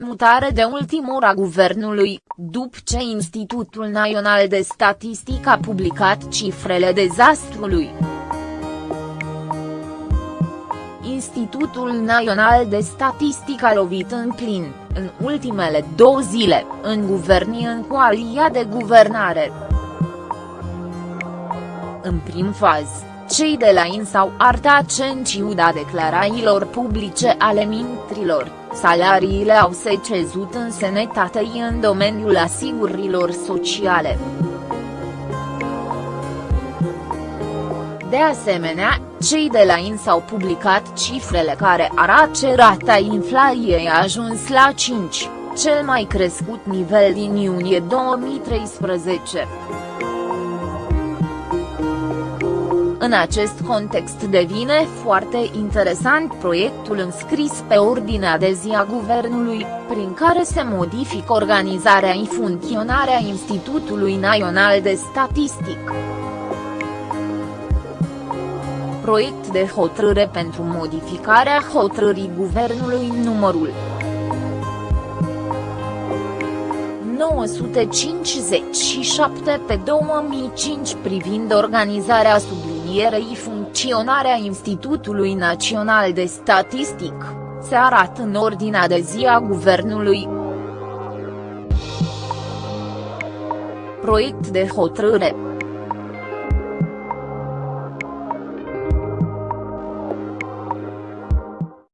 executare de ultimă oră a guvernului, după ce Institutul Național de Statistică a publicat cifrele dezastrului. Institutul Național de Statistică a lovit în plin, în ultimele două zile, în guvernii în coalia de guvernare. În prim faz, cei de la INS au arătat ce în ciuda declarațiilor publice ale mintrilor, salariile au secezut în sănătate în domeniul asigurărilor sociale. De asemenea, cei de la INS au publicat cifrele care arată ce rata inflației a ajuns la 5, cel mai crescut nivel din iunie 2013. În acest context devine foarte interesant proiectul înscris pe ordinea de zi a guvernului, prin care se modifică organizarea și funcționarea Institutului Național de Statistic. Proiect de hotărâre pentru modificarea hotărârii guvernului numărul 957 pe 2005 privind organizarea sublinierei funcționarea Institutului Național de Statistic, se arată în ordinea de zi a Guvernului. Proiect de hotărâre